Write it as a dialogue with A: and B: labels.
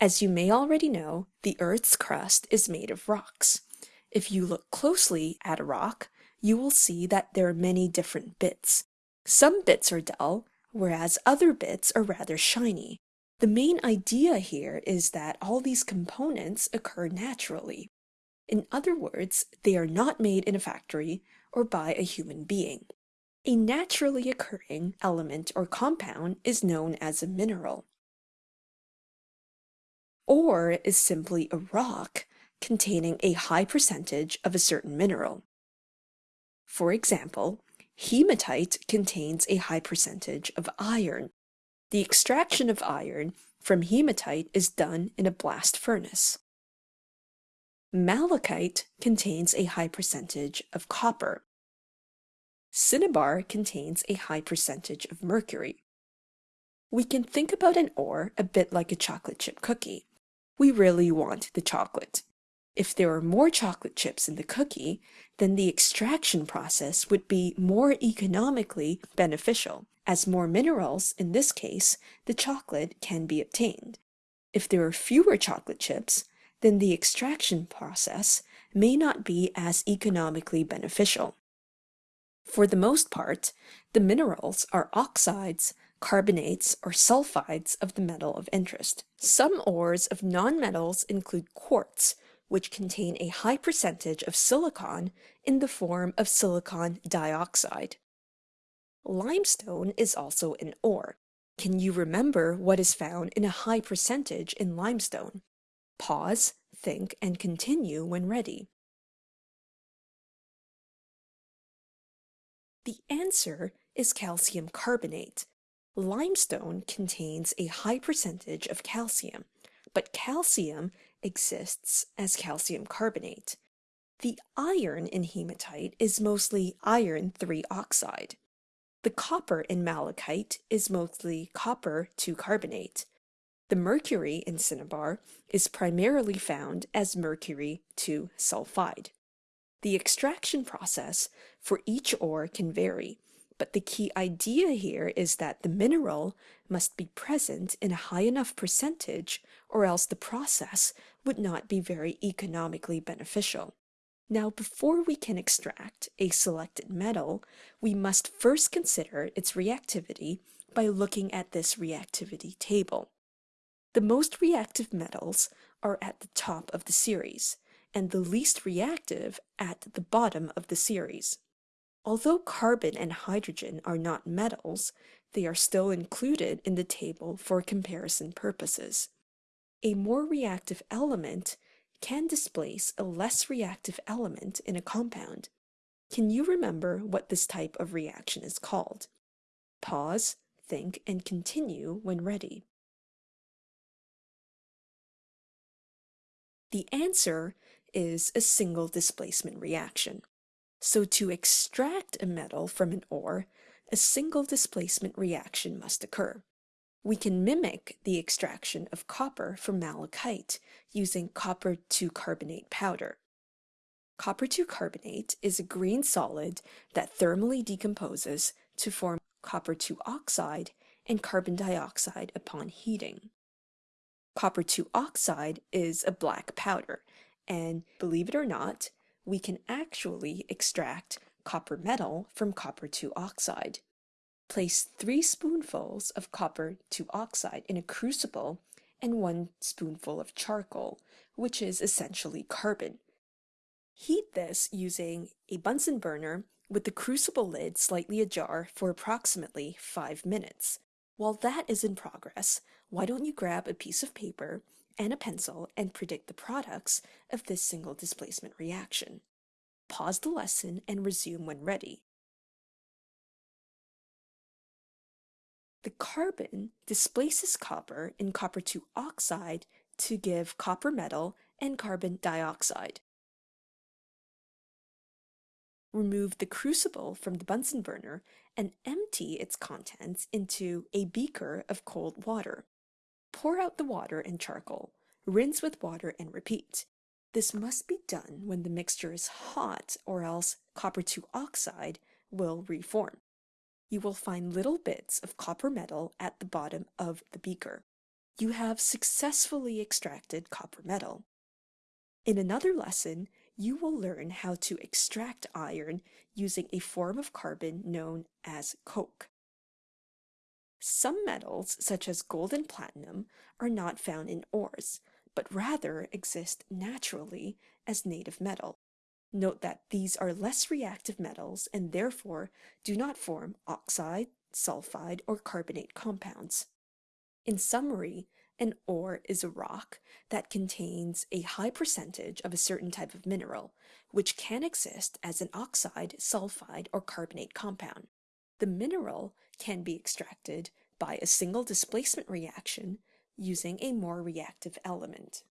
A: As you may already know, the Earth's crust is made of rocks. If you look closely at a rock, you will see that there are many different bits. Some bits are dull, whereas other bits are rather shiny. The main idea here is that all these components occur naturally. In other words, they are not made in a factory or by a human being. A naturally occurring element or compound is known as a mineral. Ore is simply a rock containing a high percentage of a certain mineral. For example, hematite contains a high percentage of iron. The extraction of iron from hematite is done in a blast furnace. Malachite contains a high percentage of copper. Cinnabar contains a high percentage of mercury. We can think about an ore a bit like a chocolate chip cookie. We really want the chocolate. If there are more chocolate chips in the cookie, then the extraction process would be more economically beneficial. As more minerals, in this case, the chocolate can be obtained. If there are fewer chocolate chips, then the extraction process may not be as economically beneficial. For the most part, the minerals are oxides, carbonates, or sulfides of the metal of interest. Some ores of nonmetals include quartz, which contain a high percentage of silicon in the form of silicon dioxide. Limestone is also an ore. Can you remember what is found in a high percentage in limestone? Pause, think, and continue when ready. The answer is calcium carbonate. Limestone contains a high percentage of calcium, but calcium exists as calcium carbonate. The iron in hematite is mostly iron 3 oxide. The copper in malachite is mostly copper 2 carbonate. The mercury in cinnabar is primarily found as mercury 2 sulfide. The extraction process for each ore can vary, but the key idea here is that the mineral must be present in a high enough percentage or else the process would not be very economically beneficial. Now, before we can extract a selected metal, we must first consider its reactivity by looking at this reactivity table. The most reactive metals are at the top of the series, and the least reactive at the bottom of the series. Although carbon and hydrogen are not metals, they are still included in the table for comparison purposes. A more reactive element can displace a less reactive element in a compound. Can you remember what this type of reaction is called? Pause, think, and continue when ready. The answer is a single displacement reaction. So to extract a metal from an ore, a single displacement reaction must occur. We can mimic the extraction of copper from malachite using copper 2 carbonate powder. Copper 2 carbonate is a green solid that thermally decomposes to form copper 2 oxide and carbon dioxide upon heating. Copper 2 oxide is a black powder, and believe it or not, we can actually extract copper metal from copper 2 oxide. Place 3 spoonfuls of copper 2 oxide in a crucible and 1 spoonful of charcoal, which is essentially carbon. Heat this using a Bunsen burner with the crucible lid slightly ajar for approximately 5 minutes. While that is in progress, why don't you grab a piece of paper and a pencil and predict the products of this single displacement reaction. Pause the lesson and resume when ready. The carbon displaces copper in copper 2 oxide to give copper metal and carbon dioxide. Remove the crucible from the Bunsen burner and empty its contents into a beaker of cold water. Pour out the water and charcoal, rinse with water and repeat. This must be done when the mixture is hot or else copper 2 oxide will reform. You will find little bits of copper metal at the bottom of the beaker. you have successfully extracted copper metal. In another lesson, you will learn how to extract iron using a form of carbon known as coke. Some metals, such as gold and platinum, are not found in ores, but rather exist naturally as native metal. Note that these are less reactive metals and therefore do not form oxide, sulfide, or carbonate compounds. In summary, an ore is a rock that contains a high percentage of a certain type of mineral, which can exist as an oxide, sulfide, or carbonate compound. The mineral can be extracted by a single displacement reaction using a more reactive element.